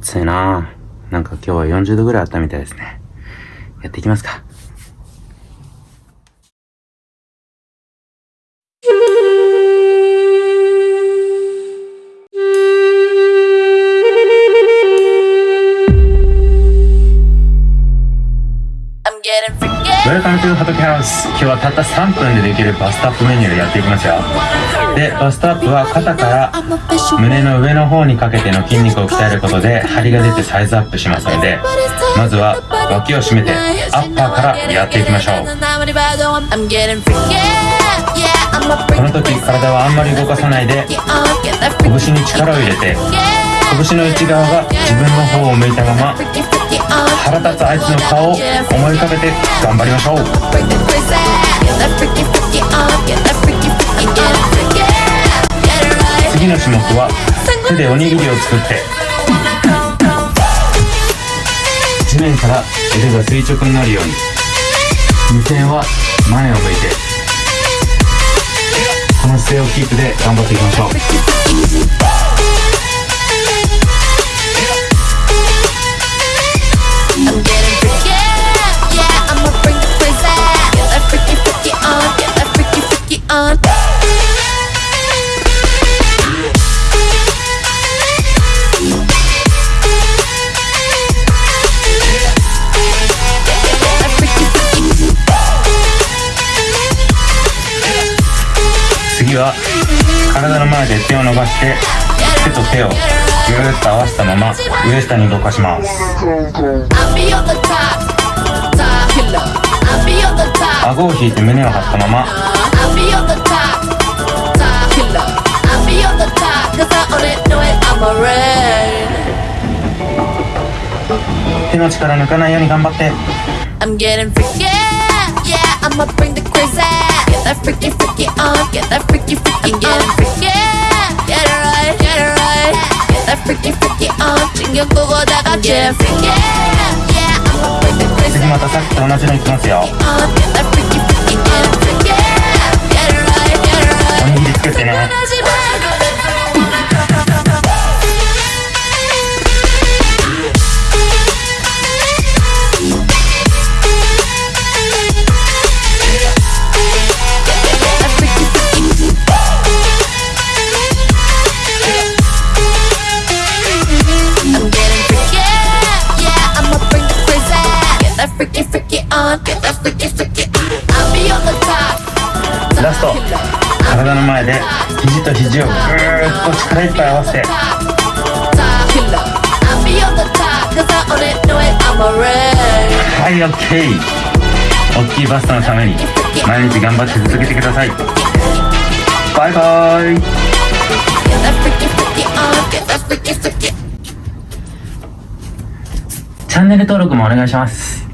暑いななんか今日は40度ぐらいあったみたいですね。やっていきますか。 Welcome to ハトキハウス今日はたった3分でできるバストアップメニューでやっていきますよでバストアップは肩から胸の上の方にかけての筋肉を鍛えることで張りが出てサイズアップしますのでまずは脇を締めてアッパーからやっていきましょう。この時体はあんまり動かさないで拳に力を入れて拳の内側が自分の方を向いたまま腹立つあいつの顔を思い浮かべて頑張りましょう。次の種目は手でおにぎりを作って地面から腕が垂直になるように目線は前を向いてこの姿勢をキープで頑張っていきましょう体の前で手を伸ばして手と手をぐーっと合わせたまま上下に動かします顎を引いて胸を張ったまま手の力抜かないように頑張って I'm getting freaky, yeah, I'ma bring the crazy Get that freaky, freaky on, get that freaky, freaky I'm getting freaky, get it right, get it right Get that freaky, freaky on, 신경 끄고 다 같이 Get freaky, yeah, I'ma bring the crazy 次またさっきと同じのいきますよ ラスト。体の前で肘と肘をぐーっと力いっぱい合わせて。はい OK 大きいバストのために毎日頑張って続けてください。バイバイ。チャンネル登録もお願いします。